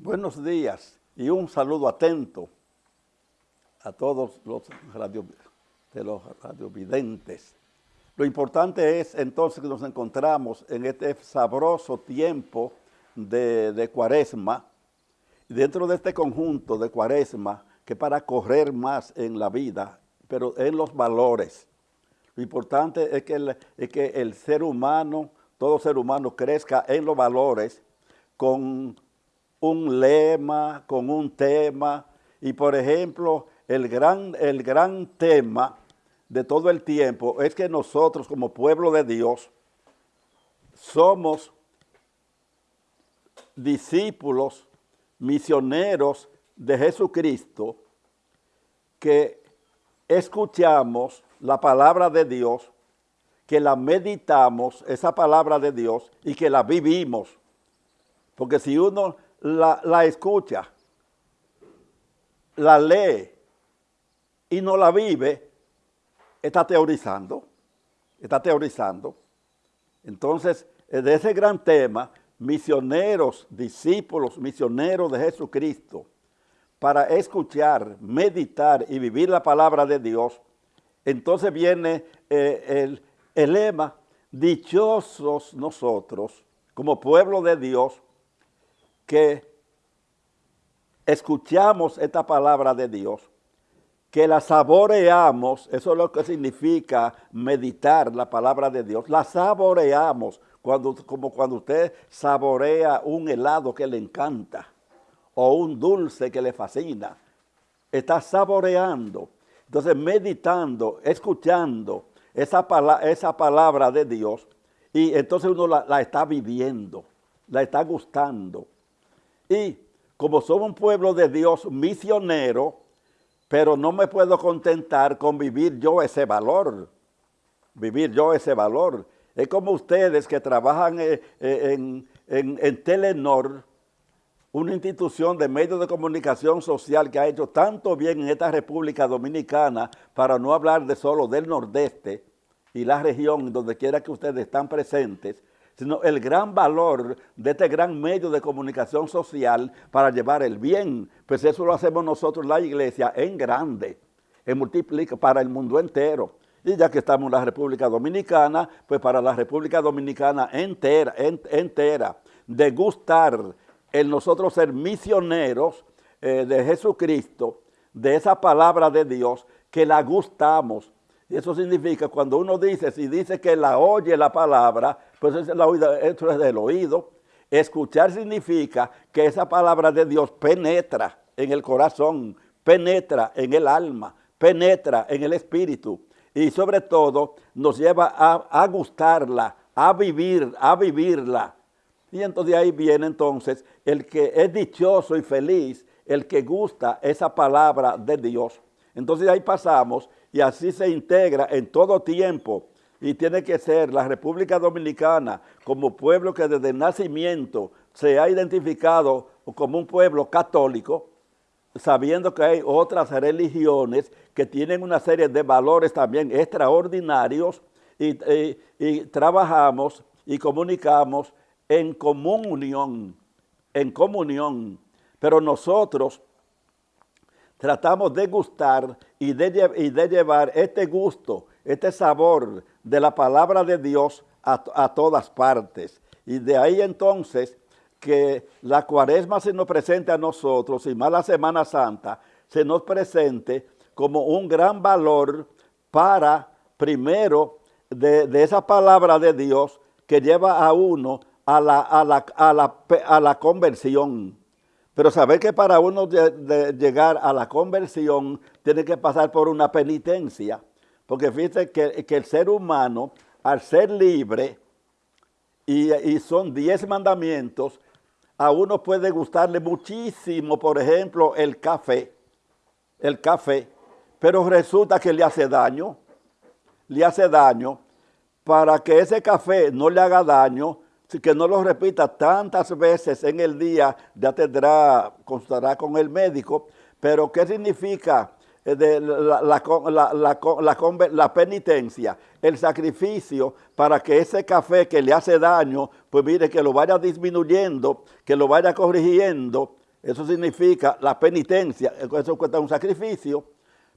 Buenos días y un saludo atento a todos los, de los radiovidentes. Lo importante es entonces que nos encontramos en este sabroso tiempo de, de cuaresma, dentro de este conjunto de cuaresma, que para correr más en la vida, pero en los valores. Lo importante es que es que el ser humano, todo ser humano crezca en los valores con un lema, con un tema, y por ejemplo, el gran, el gran tema de todo el tiempo es que nosotros como pueblo de Dios somos discípulos, misioneros de Jesucristo, que escuchamos la palabra de Dios, que la meditamos, esa palabra de Dios, y que la vivimos. Porque si uno la, escucha, la lee y no la vive, está teorizando, está teorizando. Entonces, eh, de ese gran tema, misioneros, discípulos, misioneros de Jesucristo, para escuchar, meditar y vivir la palabra de Dios, entonces viene eh, el, el lema, dichosos nosotros, como pueblo de Dios, que escuchamos esta palabra de Dios, que la saboreamos, eso es lo que significa meditar la palabra de Dios, la saboreamos cuando, como cuando usted saborea un helado que le encanta o un dulce que le fascina. Está saboreando, entonces meditando, escuchando esa, esa palabra de Dios y entonces uno la, la está viviendo, la está gustando. Y como somos un pueblo de Dios misionero, pero no me puedo contentar con vivir yo ese valor, vivir yo ese valor. Es como ustedes que trabajan eh, eh, en, en, Telenor, una institución de medios de comunicación social que ha hecho tanto bien en esta República Dominicana, para no hablar de solo del Nordeste y la región donde quiera que ustedes están presentes, sino el gran valor de este gran medio de comunicación social para llevar el bien. Pues eso lo hacemos nosotros, la iglesia, en grande, en multiplica para el mundo entero. Y ya que estamos en la República Dominicana, pues para la República Dominicana entera, entera, de gustar en nosotros ser misioneros eh, de Jesucristo, de esa palabra de Dios, que la gustamos, eso significa cuando uno dice, si dice que la oye la palabra, pues es la esto es del oído. Escuchar significa que esa palabra de Dios penetra en el corazón, penetra en el alma, penetra en el espíritu y sobre todo nos lleva a, a gustarla, a vivir, a vivirla. Y entonces ahí viene entonces el que es dichoso y feliz, el que gusta esa palabra de Dios. Entonces ahí pasamos y así se integra en todo tiempo y tiene que ser la República Dominicana como pueblo que desde el nacimiento se ha identificado como un pueblo católico, sabiendo que hay otras religiones que tienen una serie de valores también extraordinarios y, trabajamos y comunicamos en comunión, en comunión. Pero nosotros tratamos de gustar y de, de llevar este gusto, este sabor de la palabra de Dios a, todas partes. Y de ahí entonces que la cuaresma se nos presente a nosotros y más la Semana Santa se nos presente como un gran valor para, primero, de, esa palabra de Dios que lleva a uno a la, a la, a la, a la conversión. Pero saber que para uno llegar a la conversión tiene que pasar por una penitencia. Porque fíjense que, el ser humano, al ser libre, y, y son diez mandamientos, a uno puede gustarle muchísimo, por ejemplo, el café, el café, pero resulta que le hace daño, le hace daño, para que ese café no le haga daño, que no lo repita tantas veces en el día, ya tendrá, constará con el médico, pero ¿qué significa eh, de la, la, penitencia, el sacrificio para que ese café que le hace daño, pues mire, que lo vaya disminuyendo, que lo vaya corrigiendo, eso significa la penitencia, eso cuesta un sacrificio,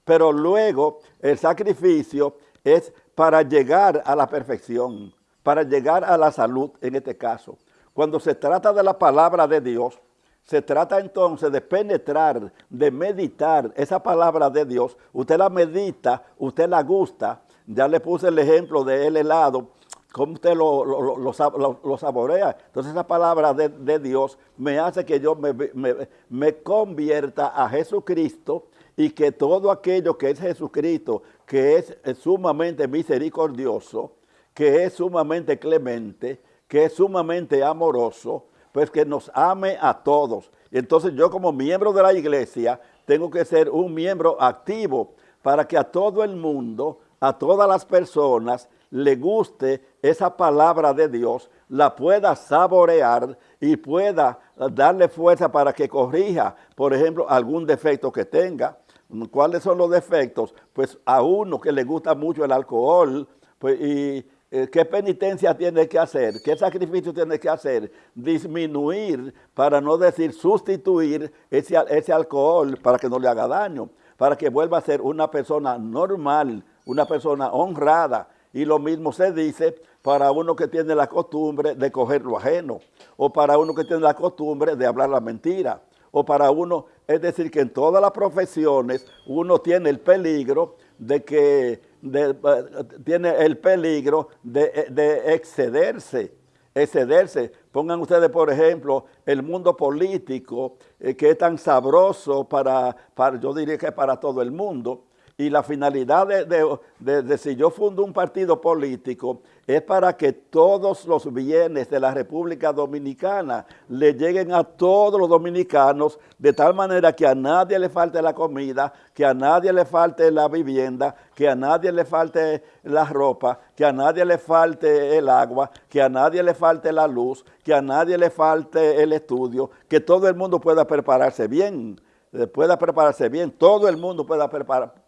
pero luego el sacrificio es para llegar a la perfección, para llegar a la salud en este caso. Cuando se trata de la palabra de Dios, se trata entonces de penetrar, de meditar esa palabra de Dios. Usted la medita, usted la gusta. Ya le puse el ejemplo del helado, cómo usted lo, saborea. Entonces esa palabra de, Dios me hace que yo me, me, convierta a Jesucristo y que todo aquello que es Jesucristo, que es sumamente misericordioso, que es sumamente clemente, que es sumamente amoroso, pues que nos ame a todos. Entonces yo como miembro de la iglesia tengo que ser un miembro activo para que a todo el mundo, a todas las personas, le guste esa palabra de Dios, la pueda saborear y pueda darle fuerza para que corrija, por ejemplo, algún defecto que tenga. ¿Cuáles son los defectos? Pues a uno que le gusta mucho el alcohol pues, y ¿Qué penitencia tiene que hacer? ¿Qué sacrificio tiene que hacer? Disminuir, para no decir sustituir ese, ese alcohol para que no le haga daño, para que vuelva a ser una persona normal, una persona honrada. Y lo mismo se dice para uno que tiene la costumbre de coger lo ajeno, o para uno que tiene la costumbre de hablar la mentira, o para uno, es decir, que en todas las profesiones uno tiene el peligro de que tiene el peligro de, excederse, excederse. Pongan ustedes, por ejemplo, el mundo político, eh, que es tan sabroso para, para, yo diría que para todo el mundo, y la finalidad de, si yo fundo un partido político es para que todos los bienes de la República Dominicana le lleguen a todos los dominicanos de tal manera que a nadie le falte la comida, que a nadie le falte la vivienda, que a nadie le falte la ropa, que a nadie le falte el agua, que a nadie le falte la luz, que a nadie le falte el estudio, que todo el mundo pueda prepararse bien pueda prepararse bien, todo el mundo pueda,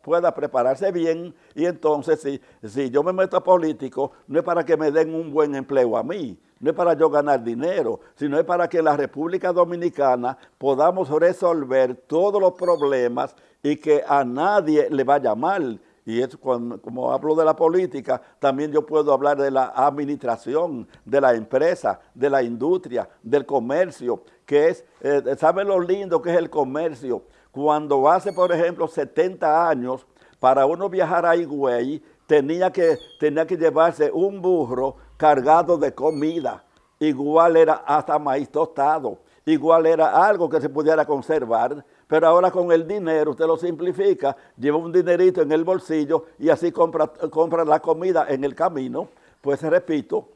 pueda prepararse bien y entonces si, si yo me meto a político, no es para que me den un buen empleo a mí, no es para yo ganar dinero, sino es para que en la República Dominicana podamos resolver todos los problemas y que a nadie le vaya mal. Y es cuando, como hablo de la política, también yo puedo hablar de la administración, de la empresa, de la industria, del comercio, que es, eh, ¿sabe lo lindo que es el comercio? Cuando hace, por ejemplo, 70 años, para uno viajar a Higüey, tenía que, tenía que llevarse un burro cargado de comida. Igual era hasta maíz tostado, igual era algo que se pudiera conservar, pero ahora con el dinero usted lo simplifica, lleva un dinerito en el bolsillo y así compra, compra la comida en el camino. Pues repito,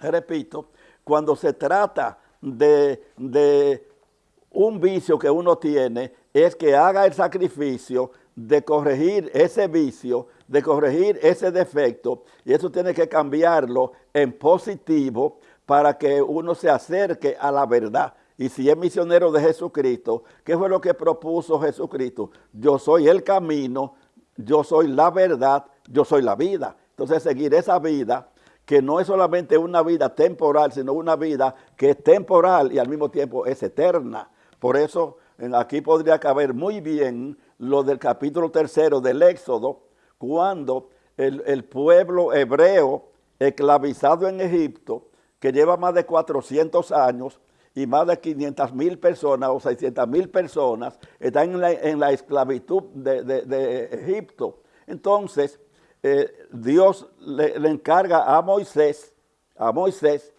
repito, cuando se trata de, un vicio que uno tiene es que haga el sacrificio de corregir ese vicio, de corregir ese defecto, y eso tiene que cambiarlo en positivo para que uno se acerque a la verdad. Y si es misionero de Jesucristo, ¿qué fue lo que propuso Jesucristo? Yo soy el camino, yo soy la verdad, yo soy la vida. Entonces seguir esa vida que no es solamente una vida temporal, sino una vida que es temporal y al mismo tiempo es eterna. Por eso aquí podría caber muy bien lo del capítulo tercero del Éxodo, cuando el, pueblo hebreo esclavizado en Egipto, que lleva más de 400 años y más de 500 mil personas o 600 mil personas están en la, esclavitud de Egipto. Entonces, eh, Dios le, encarga a Moisés, a Moisés,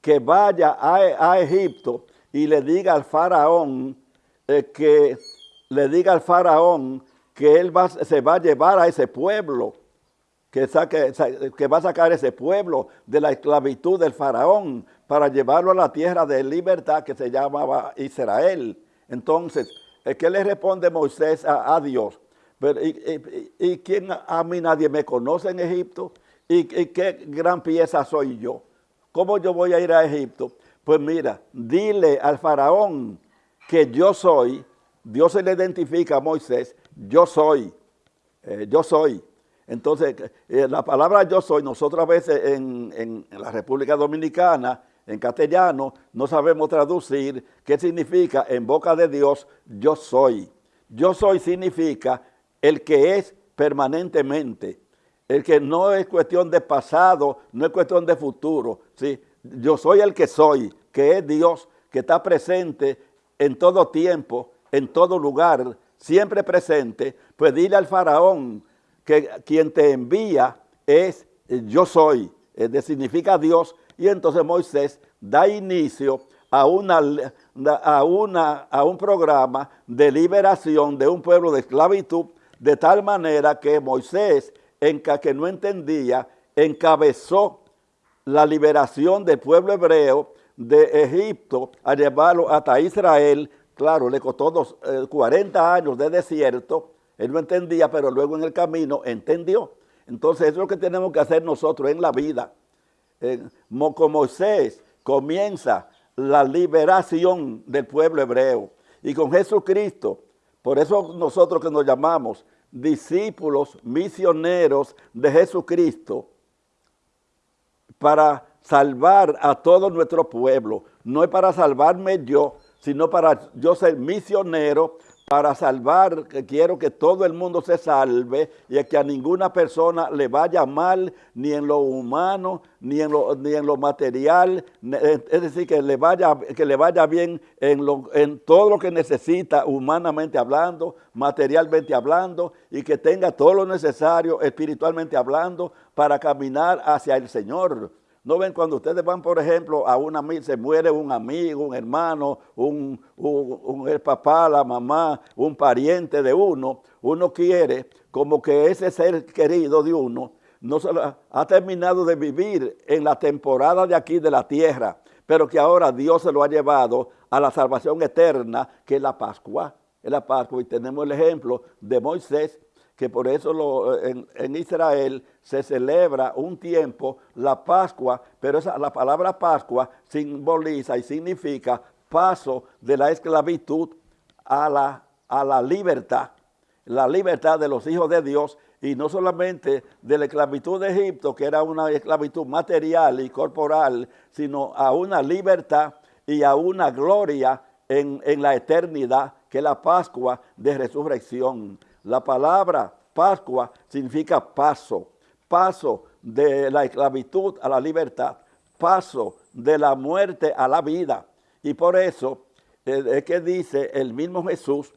que vaya a, Egipto y le diga al faraón, eh, que le diga al faraón que él va, se va a llevar a ese pueblo, que, saque, que va a sacar ese pueblo de la esclavitud del faraón para llevarlo a la tierra de libertad que se llamaba Israel. Entonces, ¿qué le responde Moisés a Dios? ¿Y, quién a mí nadie me conoce en Egipto? ¿Y, qué gran pieza soy yo? ¿Cómo yo voy a ir a Egipto? Pues mira, dile al faraón que yo soy, Dios se le identifica a Moisés, yo soy, eh, yo soy. Entonces, eh, la palabra yo soy, nosotros a veces en, la República Dominicana, en castellano no sabemos traducir qué significa en boca de Dios yo soy. Yo soy significa el que es permanentemente, el que no es cuestión de pasado, no es cuestión de futuro. ¿sí? Yo soy el que soy, que es Dios, que está presente en todo tiempo, en todo lugar, siempre presente. Pues dile al faraón que quien te envía es yo soy, es significa Dios. Y entonces Moisés da inicio a, una, a, una, a un programa de liberación de un pueblo de esclavitud, de tal manera que Moisés, en que no entendía, encabezó la liberación del pueblo hebreo de Egipto a llevarlo hasta Israel. Claro, le costó 40 eh, años de desierto, él no entendía, pero luego en el camino entendió. Entonces, eso es lo que tenemos que hacer nosotros en la vida. con Moisés comienza la liberación del pueblo hebreo. Y con Jesucristo, por eso nosotros que nos llamamos discípulos misioneros de Jesucristo, para salvar a todo nuestro pueblo. No es para salvarme yo, sino para yo ser misionero para salvar, que quiero que todo el mundo se salve y que a ninguna persona le vaya mal, ni en lo humano, ni en lo, ni en lo material, es decir, que le vaya, que le vaya bien en, en todo lo que necesita humanamente hablando, materialmente hablando, y que tenga todo lo necesario espiritualmente hablando para caminar hacia el Señor. ¿No ven cuando ustedes van, por ejemplo, a una misa, se muere un amigo, un hermano, un, el papá, la mamá, un pariente de uno? Uno quiere como que ese ser querido de uno no solo ha terminado de vivir en la temporada de aquí de la tierra, pero que ahora Dios se lo ha llevado a la salvación eterna, que es la Pascua. Es la Pascua y tenemos el ejemplo de Moisés que por eso lo, en, Israel se celebra un tiempo la Pascua, pero esa, la palabra Pascua simboliza y significa paso de la esclavitud a la, a la libertad, la libertad de los hijos de Dios y no solamente de la esclavitud de Egipto, que era una esclavitud material y corporal, sino a una libertad y a una gloria en, en la eternidad, que es la Pascua de resurrección. La palabra Pascua significa paso, paso de la esclavitud a la libertad, paso de la muerte a la vida. Y por eso eh, es que dice el mismo Jesús,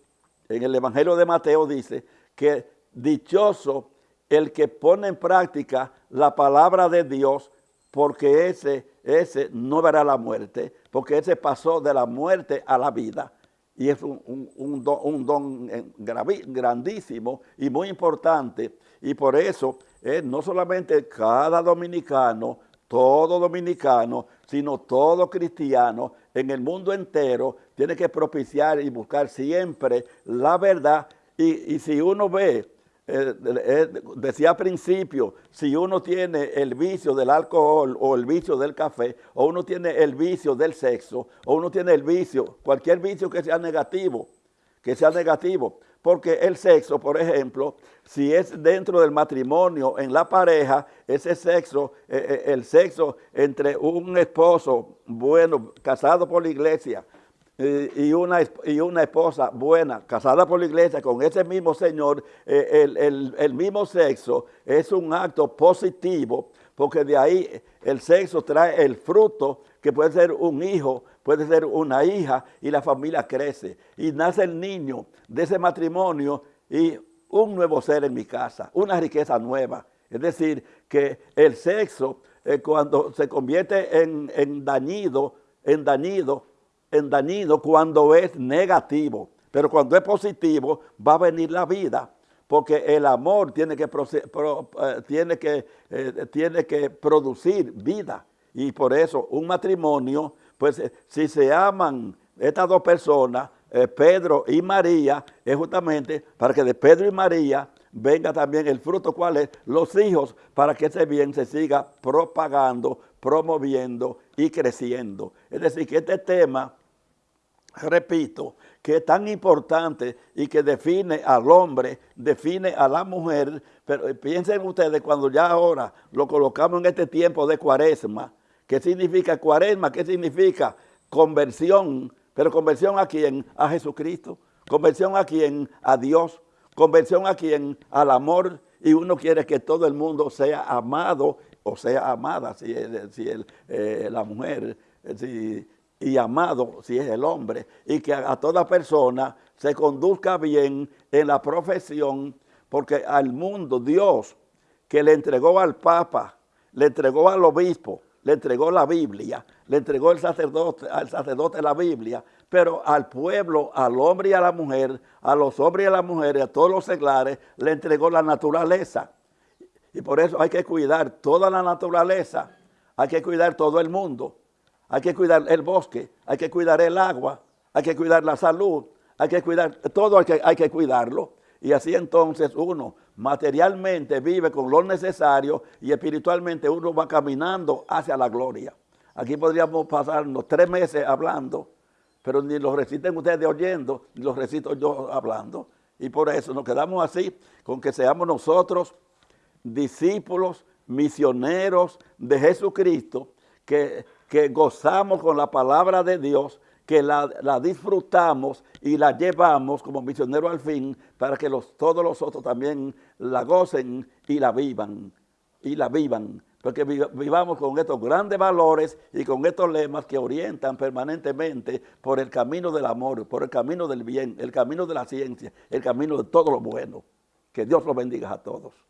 en el Evangelio de Mateo dice que dichoso el que pone en práctica la palabra de Dios, porque ese, ese no verá la muerte, porque ese pasó de la muerte a la vida y es un, don, eh, grandísimo y muy importante. Y por eso, eh, no solamente cada dominicano, todo dominicano, sino todo cristiano en el mundo entero tiene que propiciar y buscar siempre la verdad. Y, y si uno ve eh, eh, decía al principio, si uno tiene el vicio del alcohol o el vicio del café, o uno tiene el vicio del sexo, o uno tiene el vicio, cualquier vicio que sea negativo, que sea negativo, porque el sexo, por ejemplo, si es dentro del matrimonio, en la pareja, ese sexo, eh, el sexo entre un esposo bueno, casado por la iglesia, y una, y una esposa buena, casada por la iglesia con ese mismo señor, eh, el, mismo sexo, es un acto positivo, porque de ahí el sexo trae el fruto, que puede ser un hijo, puede ser una hija, y la familia crece. Y nace el niño de ese matrimonio y un nuevo ser en mi casa, una riqueza nueva. Es decir, que el sexo, eh, cuando se convierte en, en dañido, en dañido, en dañino cuando es negativo, pero cuando es positivo va a venir la vida, porque el amor tiene que, eh, tiene que, eh, tiene que producir vida. Y por eso un matrimonio, pues eh, si se aman estas dos personas, Pedro y María, es justamente para que de Pedro y María venga también el fruto, ¿cuál es? Los hijos, para que ese bien se siga propagando, promoviendo y creciendo. Es decir, que este tema repito, que es tan importante y que define al hombre, define a la mujer, pero piensen ustedes cuando ya ahora lo colocamos en este tiempo de cuaresma, ¿Qué significa cuaresma? ¿Qué significa conversión? Pero conversión a quién? A Jesucristo. Conversión a quién? A Dios. Conversión a quién? Al amor. Y uno quiere que todo el mundo sea amado o sea amada si es, si eh, la mujer, si, y amado si es el hombre. Y que a toda persona se conduzca bien en la profesión, porque al mundo Dios que le entregó al Papa, le entregó al obispo, le entregó la Biblia, le entregó el sacerdote, al sacerdote la Biblia, pero al pueblo, al hombre y a la mujer, a los hombres y a las mujeres, a todos los seglares, le entregó la naturaleza. Y por eso hay que cuidar toda la naturaleza, hay que cuidar todo el mundo, hay que cuidar el bosque, hay que cuidar el agua, hay que cuidar la salud, hay que cuidar, todo hay que, cuidarlo. Y así entonces uno materialmente vive con lo necesario y espiritualmente uno va caminando hacia la gloria. Aquí podríamos pasarnos tres meses hablando, pero ni los reciten ustedes oyendo, ni los recito yo hablando. Y por eso nos quedamos así, con que seamos nosotros discípulos, misioneros de Jesucristo, que, que gozamos con la palabra de Dios, que la, disfrutamos y la llevamos como misionero al fin para que los, todos los otros también la gocen y la vivan, y la vivan. Porque vivamos con estos grandes valores y con estos lemas que orientan permanentemente por el camino del amor, por el camino del bien, el camino de la ciencia, el camino de todo lo bueno. Que Dios los bendiga a todos.